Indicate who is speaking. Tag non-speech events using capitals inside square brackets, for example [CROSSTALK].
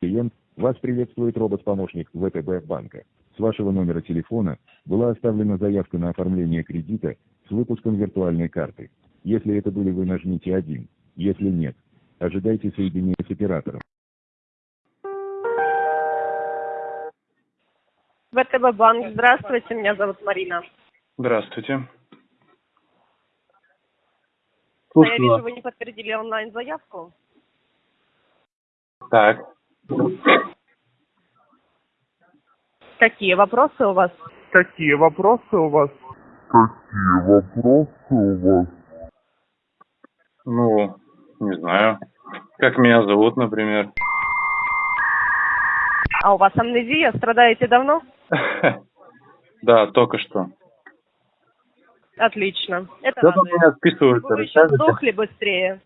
Speaker 1: клиент, вас приветствует робот-помощник ВТБ банка. С вашего номера телефона была оставлена заявка на оформление кредита с выпуском виртуальной карты. Если это были вы, нажмите 1. Если нет, ожидайте соединения с оператором.
Speaker 2: ВТБ банк, здравствуйте, меня зовут Марина.
Speaker 3: Здравствуйте.
Speaker 2: Я
Speaker 3: Слушаю
Speaker 2: вижу,
Speaker 3: вас.
Speaker 2: вы не подтвердили онлайн-заявку.
Speaker 3: Так.
Speaker 2: Какие вопросы у вас?
Speaker 4: Какие вопросы у вас?
Speaker 3: Ну, не знаю. Как меня зовут, например.
Speaker 2: А у вас амнезия? Страдаете давно? [LAUGHS]
Speaker 3: Да, только что.
Speaker 2: Отлично. Это
Speaker 3: Кто-то меня списывается,
Speaker 2: Вы еще сдохли быстрее.